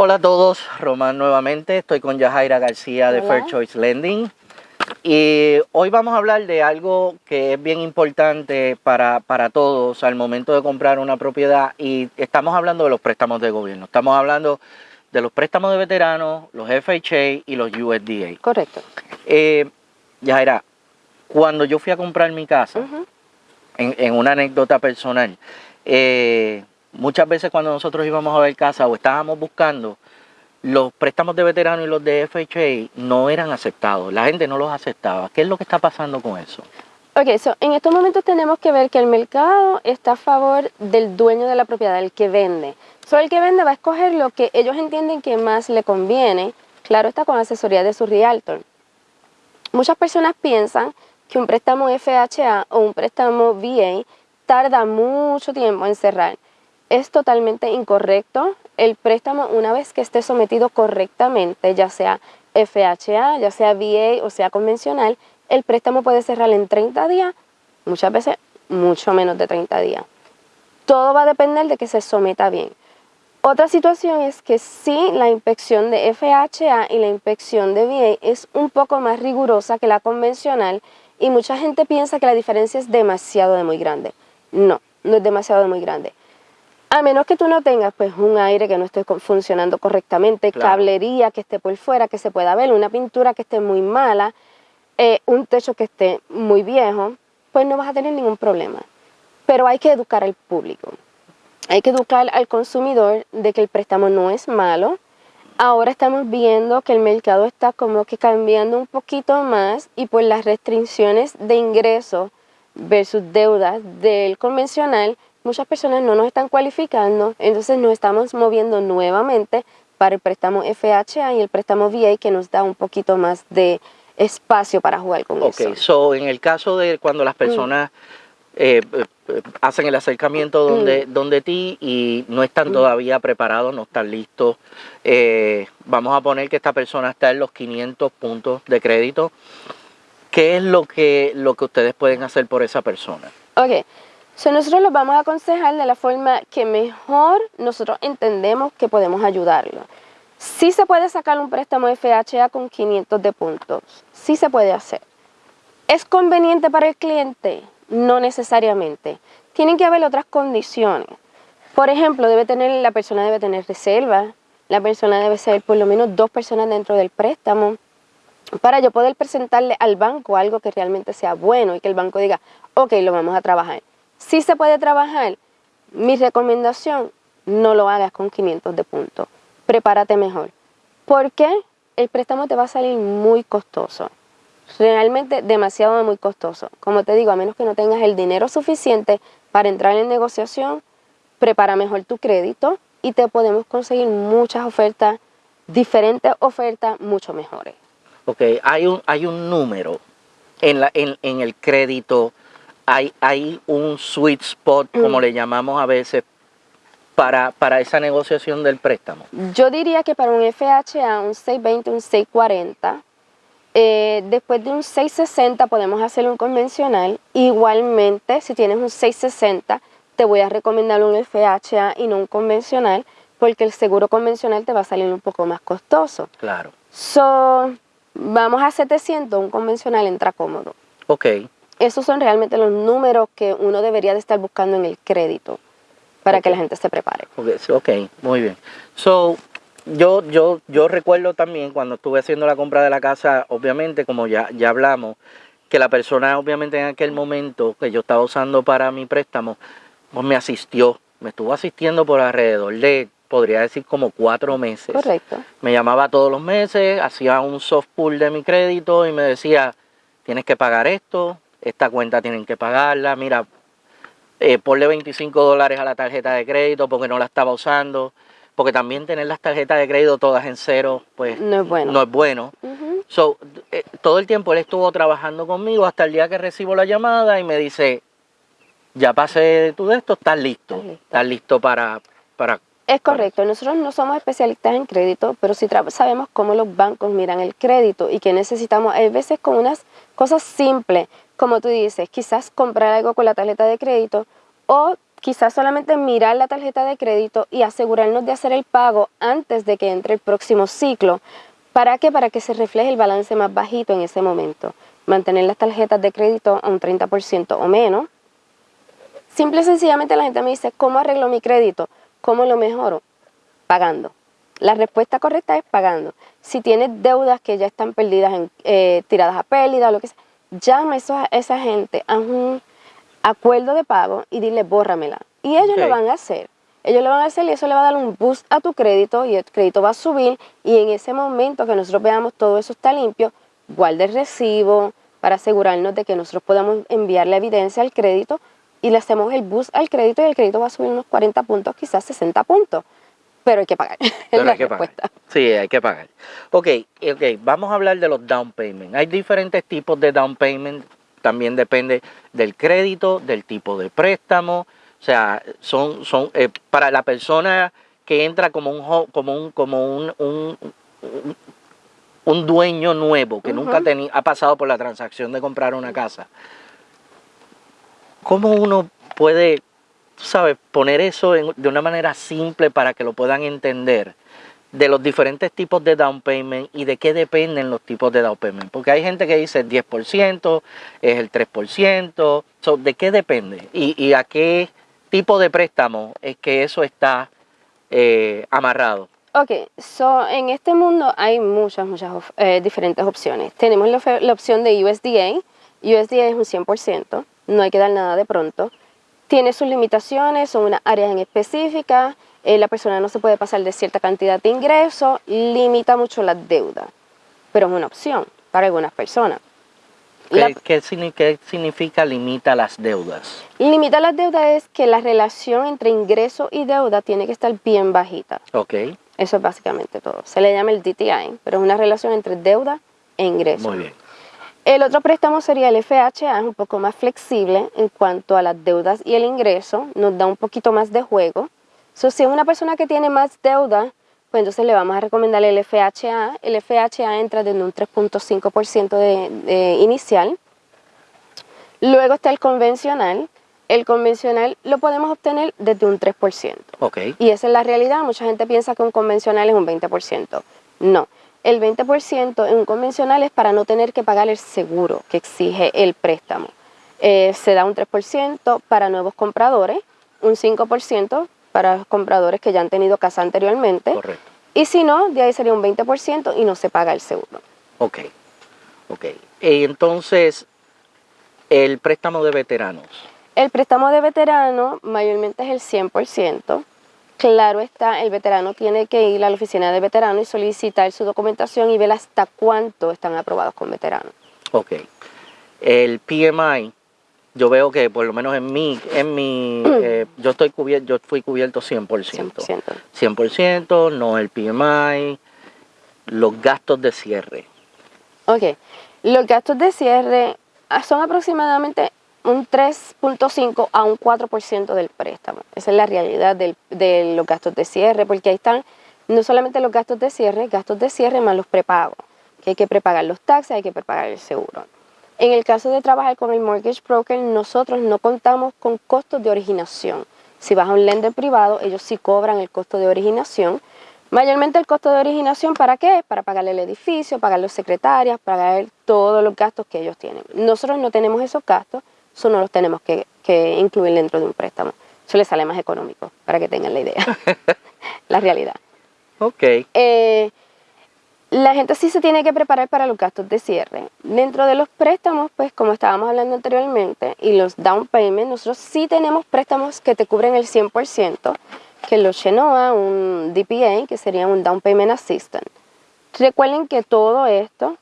Hola a todos, Román nuevamente, estoy con Yajaira García de Fair Choice Lending. Y hoy vamos a hablar de algo que es bien importante para, para todos al momento de comprar una propiedad y estamos hablando de los préstamos de gobierno, estamos hablando de los préstamos de veteranos, los FHA y los USDA. Correcto. Eh, Yajaira, cuando yo fui a comprar mi casa, en, una anécdota personal, eh, muchas veces cuando nosotros íbamos a ver casa o estábamos buscando, los préstamos de veterano y los de FHA no eran aceptados, la gente no los aceptaba. ¿Qué es lo que está pasando con eso? Ok, so, en estos momentos tenemos que ver que el mercado está a favor del dueño de la propiedad, el que vende. So, el que vende va a escoger lo que ellos entienden que más le conviene, claro está con asesoría de su realtor. Muchas personas piensan que un préstamo FHA o un préstamo VA tarda mucho tiempo en cerrar es totalmente incorrecto. El préstamo, una vez que esté sometido correctamente, ya sea FHA, ya sea VA o sea convencional, el préstamo puede cerrar en 30 días, muchas veces mucho menos de 30 días. Todo va a depender de que se someta bien. Otra situación es que si la inspección de FHA y la inspección de VA es un poco más rigurosa que la convencional y mucha gente piensa que la diferencia es demasiado de muy grande. No, no es demasiado de muy grande. A menos que tú no tengas pues un aire que no esté funcionando correctamente, cablería que esté por fuera, que se pueda ver, una pintura que esté muy mala, eh, un techo que esté muy viejo, pues no vas a tener ningún problema. Pero hay que educar al público. Hay que educar al consumidor de que el préstamo no es malo. Ahora estamos viendo que el mercado está como que cambiando un poquito más y pues las restricciones de ingresos versus deudas del convencional muchas personas no nos están cualificando, entonces nos estamos moviendo nuevamente para el préstamo FHA y el préstamo VA que nos da un poquito más de espacio para jugar con eso. Ok, so en el caso de cuando las mm. personas eh, eh, hacen el acercamiento donde, mm. donde ti y no están mm. todavía preparados, no están listos, eh, vamos a poner que esta persona está en los 500 puntos de crédito, ¿qué es lo que, lo que ustedes pueden hacer por esa persona? Ok, nosotros los vamos a aconsejar de la forma que mejor nosotros entendemos que podemos ayudarlo. Sí se puede sacar un préstamo FHA con 500 de puntos, sí se puede hacer. ¿Es conveniente para el cliente? No necesariamente. Tienen que haber otras condiciones. Por ejemplo, debe tener, la persona debe tener reserva, la persona debe ser por lo menos dos personas dentro del préstamo, para yo poder presentarle al banco algo que realmente sea bueno y que el banco diga, ok, lo vamos a trabajar. Si se puede trabajar, mi recomendación, no lo hagas con 500 de puntos. Prepárate mejor. ¿Por qué? El préstamo te va a salir muy costoso. Realmente demasiado muy costoso. Como te digo, a menos que no tengas el dinero suficiente para entrar en negociación, prepara mejor tu crédito y te podemos conseguir muchas ofertas, diferentes ofertas mucho mejores. Ok, hay un, hay un número en, la, en, en el crédito hay, un sweet spot, como mm. le llamamos a veces, para, para esa negociación del préstamo? Yo diría que para un FHA, un 620, un 640, eh, después de un 660 podemos hacer un convencional. Igualmente, si tienes un 660, te voy a recomendar un FHA y no un convencional, porque el seguro convencional te va a salir un poco más costoso. Claro. So, vamos a 700, un convencional entra cómodo. Ok esos son realmente los números que uno debería de estar buscando en el crédito para que la gente se prepare. Ok, muy bien. So, yo, yo, yo recuerdo también cuando estuve haciendo la compra de la casa, obviamente, como ya, ya hablamos, que la persona obviamente en aquel momento que yo estaba usando para mi préstamo, pues me asistió, me estuvo asistiendo por alrededor de, podría decir, como cuatro meses. Correcto. Me llamaba todos los meses, hacía un soft pull de mi crédito y me decía, tienes que pagar esto, esta cuenta tienen que pagarla, mira, eh, ponle 25 dólares a la tarjeta de crédito porque no la estaba usando, porque también tener las tarjetas de crédito todas en cero, pues no es bueno. No es bueno. so, eh, todo el tiempo él estuvo trabajando conmigo hasta el día que recibo la llamada y me dice, ya pasé de todo esto, estás listo, estás listo, para, para es correcto, nosotros no somos especialistas en crédito, pero sí sabemos cómo los bancos miran el crédito y que necesitamos, a veces con unas cosas simples, como tú dices, quizás comprar algo con la tarjeta de crédito o quizás solamente mirar la tarjeta de crédito y asegurarnos de hacer el pago antes de que entre el próximo ciclo. ¿Para qué? Para que se refleje el balance más bajito en ese momento. Mantener las tarjetas de crédito a un 30% o menos. Simple y sencillamente la gente me dice, ¿cómo arreglo mi crédito? ¿Cómo lo mejoro? Pagando. La respuesta correcta es pagando. Si tienes deudas que ya están perdidas, en, eh, tiradas a pérdida o lo que sea, llama a esa gente a un acuerdo de pago y dile bórramela. Y ellos lo van a hacer. Ellos lo van a hacer y eso le va a dar un boost a tu crédito y el crédito va a subir y en ese momento que nosotros veamos todo eso está limpio, guarde el recibo para asegurarnos de que nosotros podamos enviar la evidencia al crédito y le hacemos el boost al crédito y el crédito va a subir unos 40 puntos, quizás 60 puntos. Pero hay que pagar. Pero hay que pagar. Sí, hay que pagar. Ok, ok, vamos a hablar de los down payments. Hay diferentes tipos de down payment también depende del crédito, del tipo de préstamo. O sea, son, son eh, para la persona que entra como un como un como un, un, dueño nuevo que nunca ha pasado por la transacción de comprar una casa. ¿Cómo uno puede, sabes, poner eso de una manera simple para que lo puedan entender? de los diferentes tipos de down payment y de qué dependen los tipos de down payment. Porque hay gente que dice el 10%, es el 3%, ¿de qué depende? Y, a qué tipo de préstamo es que eso está eh, amarrado? Ok, so en este mundo hay muchas, muchas eh, diferentes opciones. Tenemos la, opción de USDA. USDA es un 100%, no hay que dar nada de pronto. Tiene sus limitaciones, son unas áreas en específicas eh, la persona no se puede pasar de cierta cantidad de ingresos, limita mucho la deuda, pero es una opción para algunas personas. ¿Qué, significa limita las deudas? Limita las deudas es que la relación entre ingreso y deuda tiene que estar bien bajita. Ok. Eso es básicamente todo. Se le llama el DTI, pero es una relación entre deuda e ingreso. Muy bien. El otro préstamo sería el FHA, es un poco más flexible en cuanto a las deudas y el ingreso, nos da un poquito más de juego si es una persona que tiene más deuda, pues entonces le vamos a recomendar el FHA. El FHA entra desde un 3.5% de, inicial. Luego está el convencional. El convencional lo podemos obtener desde un 3%. Okay. Y esa es la realidad. Mucha gente piensa que un convencional es un 20%. No. El 20% en un convencional es para no tener que pagar el seguro que exige el préstamo. Eh, se da un 3% para nuevos compradores, un 5% para compradores que ya han tenido casa anteriormente. Correcto. Y si no, de ahí sería un 20% y no se paga el seguro. Ok, ok. Y entonces, el préstamo de veteranos. El préstamo de veterano mayormente es el 100%. Claro está, el veterano tiene que ir a la oficina de veterano y solicitar su documentación y ver hasta cuánto están aprobados con veteranos. Ok. El PMI yo veo que por lo menos en mí, en mi, eh, yo estoy cubierto, yo fui cubierto 100%. 100%. 100%, no el PMI, los gastos de cierre. Ok, los gastos de cierre ah, son aproximadamente un 3.5 a un 4% del préstamo. Esa es la realidad de los gastos de cierre, porque ahí están no solamente los gastos de cierre, gastos de cierre más los prepagos, que hay que prepagar los taxes, hay que prepagar el seguro. En el caso de trabajar con el mortgage broker, nosotros no contamos con costos de originación. Si vas a un lender privado, ellos sí cobran el costo de originación. Mayormente el costo de originación, ¿para qué? Para pagarle el edificio, pagar los secretarias, pagar todos los gastos que ellos tienen. Nosotros no tenemos esos gastos, eso no los tenemos que, incluir dentro de un préstamo. Eso les sale más económico, para que tengan la idea, la realidad. Ok. Eh, la gente sí se tiene que preparar para los gastos de cierre. Dentro de los préstamos, pues como estábamos hablando anteriormente, y los down payments, nosotros sí tenemos préstamos que te cubren el 100%, que los Chenoa, un DPA, que sería un Down Payment Assistant. Recuerden que todo esto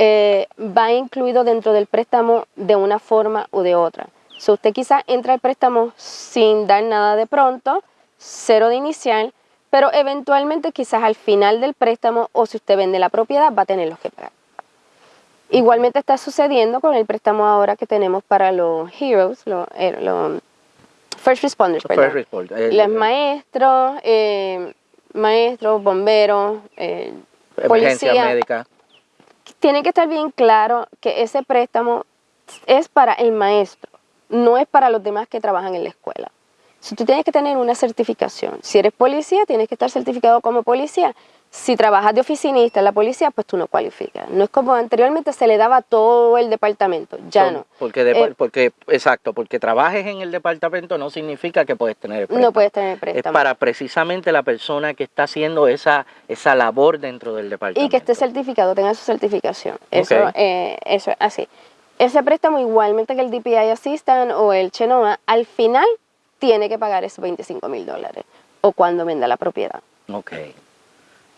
eh, va incluido dentro del préstamo de una forma u de otra. Si usted quizá entra al préstamo sin dar nada de pronto, cero de inicial, pero eventualmente quizás al final del préstamo o si usted vende la propiedad va a tener los que pagar. Igualmente está sucediendo con el préstamo ahora que tenemos para los heroes, los, eh, first responders, first eh, los maestros, eh, maestros, bomberos, policía. médica. Tiene que estar bien claro que ese préstamo es para el maestro, no es para los demás que trabajan en la escuela. Si tú tienes que tener una certificación. Si eres policía, tienes que estar certificado como policía. Si trabajas de oficinista en la policía, pues tú no cualificas. No es como anteriormente se le daba todo el departamento, ya So, no. Porque, de- Eh, porque, exacto, porque trabajes en el departamento no significa que puedes tener el préstamo. No puedes tener Es préstamo. para precisamente la persona que está haciendo esa, esa labor dentro del departamento. Y que esté certificado, tenga su certificación. Eso, eh, eso es así. Ese préstamo, igualmente que el DPI Assistant o el Chenoa, al final tiene que pagar esos 25 mil dólares o cuando venda la propiedad. Ok.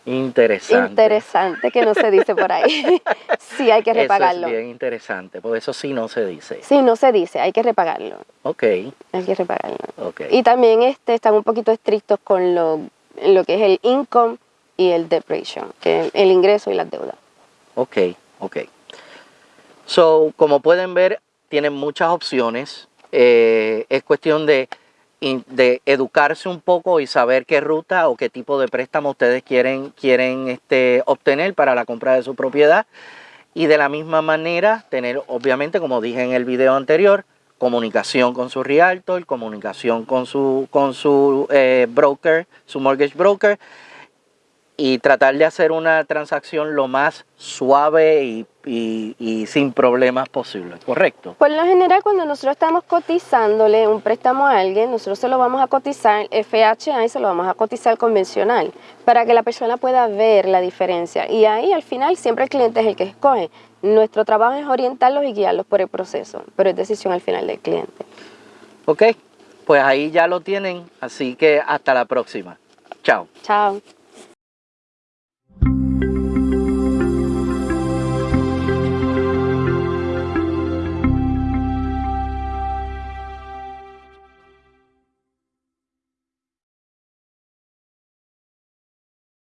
Interesante. Interesante que no se dice por ahí. sí, hay que repagarlo. Eso es bien interesante, porque eso sí no se dice. Sí, no se dice, hay que repagarlo. Ok, Hay que repagarlo. ok. Y también este, están un poquito estrictos con lo, lo que es el income y el debt ratio, que es el ingreso y las deudas. Ok, ok. So, como pueden ver, tienen muchas opciones. Eh, es cuestión de, de educarse un poco y saber qué ruta o qué tipo de préstamo ustedes quieren, quieren este, obtener para la compra de su propiedad. Y de la misma manera, tener, obviamente, como dije en el video anterior, comunicación con su realtor, comunicación con su, con su eh, broker, su mortgage broker, y tratar de hacer una transacción lo más suave y, y- y sin problemas posible, ¿correcto? Por lo general, cuando nosotros estamos cotizándole un préstamo a alguien, nosotros se lo vamos a cotizar FHA y se lo vamos a cotizar convencional para que la persona pueda ver la diferencia. Y ahí al final siempre el cliente es el que escoge. Nuestro trabajo es orientarlos y guiarlos por el proceso, pero es decisión al final del cliente. ¿Ok? Pues ahí ya lo tienen, así que hasta la próxima. Chao. Chao.